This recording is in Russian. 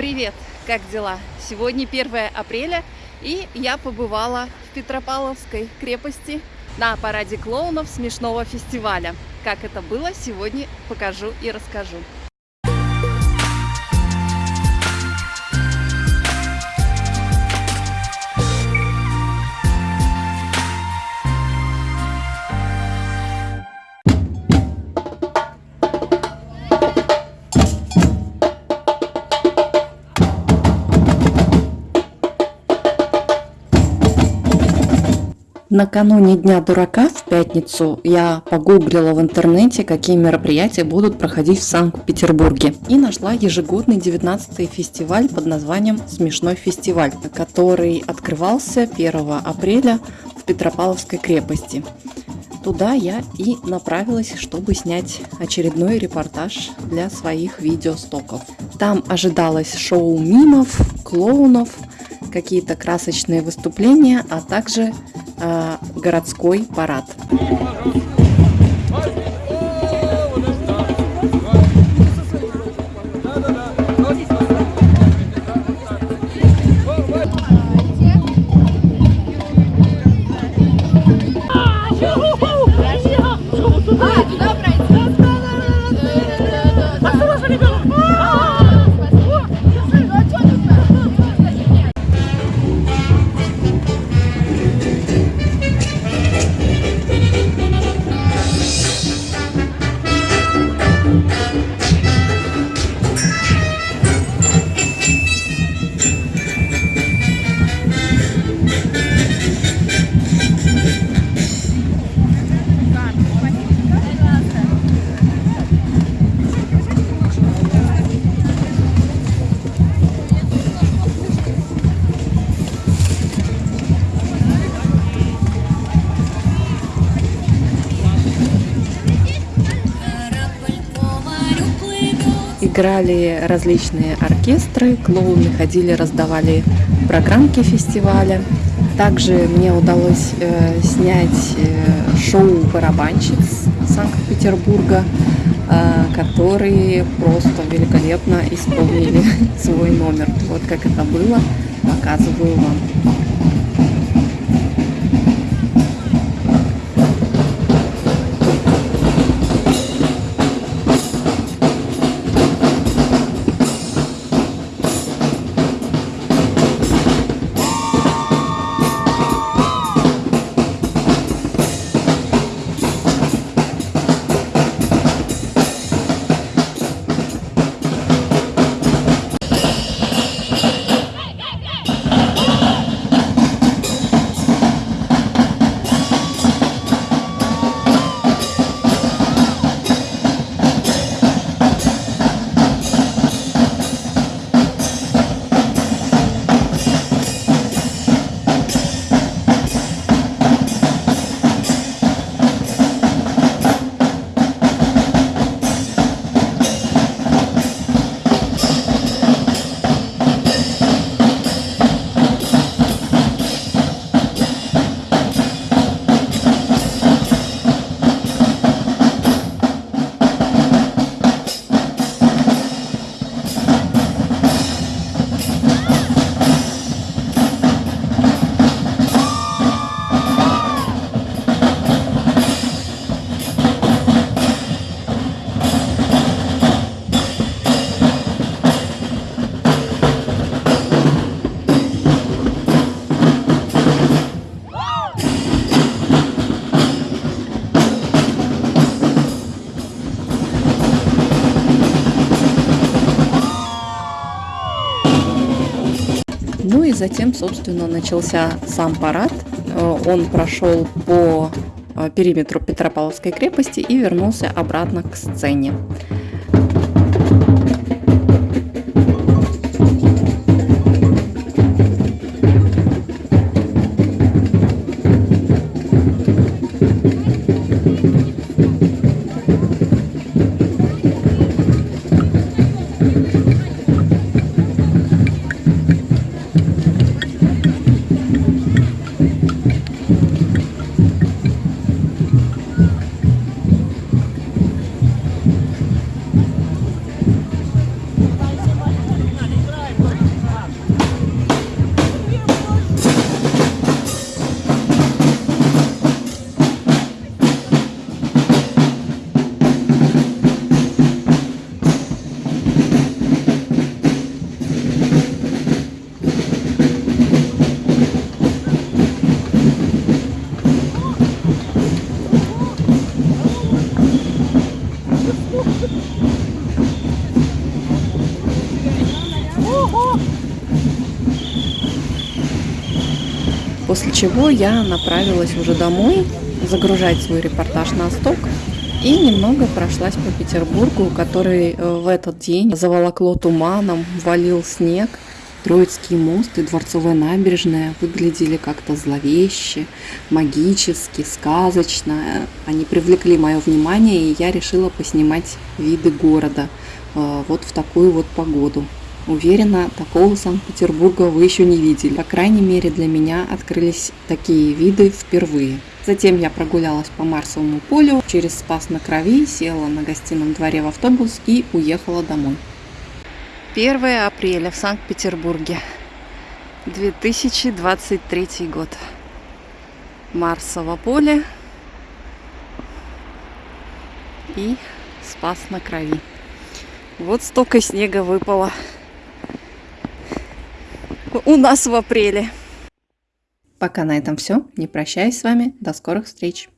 Привет! Как дела? Сегодня 1 апреля, и я побывала в Петропавловской крепости на параде клоунов смешного фестиваля. Как это было, сегодня покажу и расскажу. Накануне Дня дурака в пятницу я погуглила в интернете, какие мероприятия будут проходить в Санкт-Петербурге. И нашла ежегодный 19-й фестиваль под названием «Смешной фестиваль», который открывался 1 апреля в Петропавловской крепости. Туда я и направилась, чтобы снять очередной репортаж для своих видеостоков. Там ожидалось шоу мимов, клоунов, какие-то красочные выступления, а также городской парад. Играли различные оркестры, клоуны ходили, раздавали программки фестиваля. Также мне удалось э, снять э, шоу барабанщиц Санкт-Петербурга, э, которые просто великолепно исполнили свой номер. Вот как это было, показываю вам. Ну и затем, собственно, начался сам парад. Э, он прошел по э, периметру Петропавловской крепости и вернулся обратно к сцене. После чего я направилась уже домой загружать свой репортаж на сток и немного прошлась по Петербургу, который э, в этот день заволокло туманом, валил снег. Троицкий мост и Дворцовая набережная выглядели как-то зловеще, магически, сказочно. Они привлекли мое внимание, и я решила поснимать виды города э, вот в такую вот погоду. Уверена, такого Санкт-Петербурга вы еще не видели. По крайней мере, для меня открылись такие виды впервые. Затем я прогулялась по Марсовому полю, через Спас на Крови, села на гостином дворе в автобус и уехала домой. 1 апреля в Санкт-Петербурге. 2023 год. Марсово поле и Спас на Крови. Вот столько снега выпало у нас в апреле. Пока на этом все. Не прощаюсь с вами. До скорых встреч.